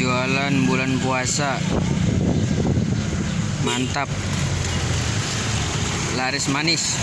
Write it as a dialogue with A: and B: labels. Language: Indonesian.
A: jualan bulan puasa. Mantap. Laris manis.